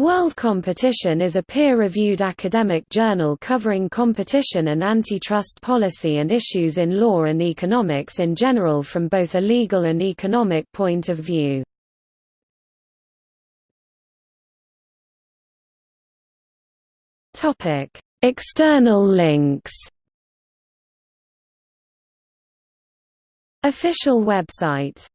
World Competition is a peer-reviewed academic journal covering competition and antitrust policy and issues in law and economics in general from both a legal and economic point of view. External links Official website